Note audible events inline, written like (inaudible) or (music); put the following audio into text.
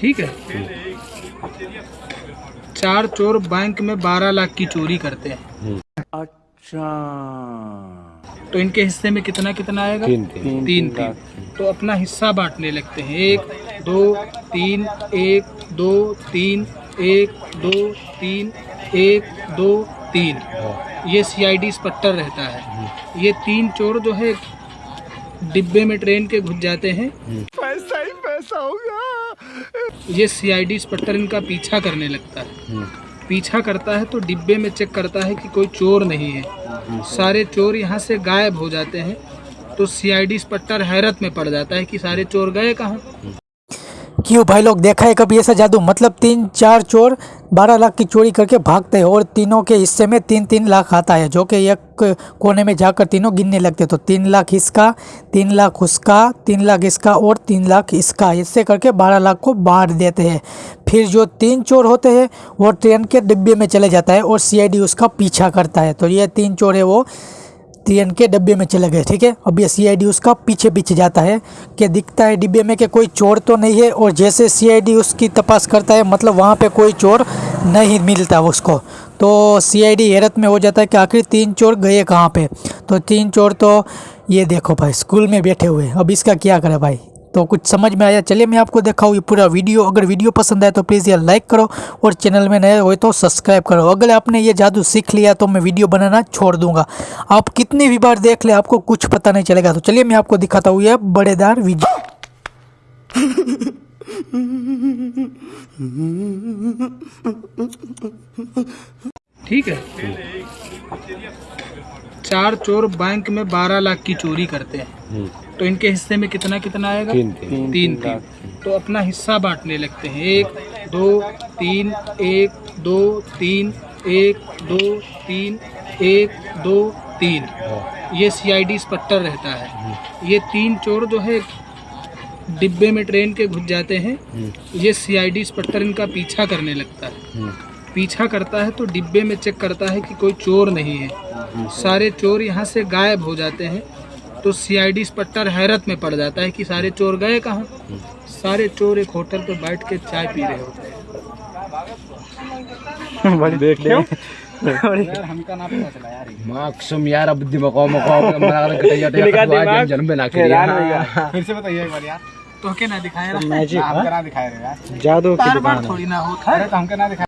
ठीक है? चार चोर बैंक में बारह लाख की चोरी करते हैं। अच्छा। तो इनके हिस्से में कितना कितना आएगा? तीन तीन। तीन तीन। तीन, तीन। तो अपना हिस्सा बांटने लगते हैं। एक दो तीन एक दो तीन एक दो तीन एक दो तीन। ये सीआईडी स्पट्टर रहता है। ये तीन चोर जो है डिब्बे में ट्रेन के घुस जाते हैं। ये सी आई डी स्पट्टर इनका पीछा करने लगता है। पीछा करता है तो डिब्बे में चेक करता है कि कोई चोर नहीं है। सारे चोर यहाँ से गायब हो जाते हैं तो सी आई डी स्पट्टर हैरत में पड़ जाता है कि सारे चोर गए कहाँ? क्यों भाई लोग देखा है कभी ऐसा जादू? मतलब तीन, चार चोर, बारह लाख की चोरी करके भागते हैं और तीनों के हिस्से में तीन तीन लाख आता है, जो कि एक कोने में जाकर तीनों गिनने लगते तो तीन लाख इसका, तीन लाख उसका, तीन लाख इसका और तीन लाख इसका, इससे करके बारह लाख को बांट देते हैं। फिर जो तीन चोर होते हैं, वो ट्रेन के डिब्बे में चले जाता है और सीआईडी उसका पीछा करता है। तो ये तीन चोर है वो ट्रेन के डिब्बे में चले गए, ठीक है? अब ये सीआईडी उसका पीछे पीछे जाता है कि दिखता है डिब्बे में कि कोई चोर तो नहीं है और जैसे सीआईडी उसकी तपास करता है मतलब वहाँ पे कोई चोर नहीं मिलता उसको। तो सीआईडी हैरत में हो जाता है कि आखिर तीन चोर गए कहाँ पे? तो तीन चोर तो ये देखो भाई, स्कूल में बैठे हुए अब इसका क्या करें भाई? तो कुछ समझ में आया। चलिए मैं आपको दिखाऊँ ये पूरा वीडियो। अगर वीडियो पसंद आए तो प्लीज़ यार लाइक करो और चैनल में नए हो तो सब्सक्राइब करो। अगर आपने ये जादू सीख लिया तो मैं वीडियो बनाना छोड़ दूँगा। आप कितनी भी बार देख ले, आपको कुछ पता नहीं चलेगा। तो चलिए मैं आपको दिखाता हूँ ये बड़ेदार वीडियो। ठीक है। चार चोर बैंक में बारह लाख की चोरी करते हैं। तो इनके हिस्से में कितना कितना आएगा? तीन तीन। तीन तीन तीन, तीन। तो अपना हिस्सा बांटने लगते हैं। एक दो तीन एक दो तीन एक दो तीन एक दो तीन। ये सीआईडी स्पट्टर रहता है। ये तीन चोर जो है डिब्बे में ट्रेन के घुस जाते हैं। ये सीआईडी स्पट्टर इनका पीछा करने लगता है। पीछा करता है तो डिब्बे में चेक करता है कि कोई चोर नहीं है। सारे चोर यहाँ से गायब हो जाते हैं। तो सीआईडी स्पट्टर हैरत में पड़ जाता है कि सारे चोर गए कहाँ? सारे चोर एक होटल पर बैठ के चाय पी रहे होते हैं। देख ले यार हमका ना पता चला यार माक्सुम यार अब (laughs) दिमाग मको कटै जाते जन्म में ना करिया (laughs) फिर से बताइए एक बार यार। तो के ना दिखाया ना। ना रे यार। जादू बार थोड़ी ना होता है अरे तो हमका ना दिखाया।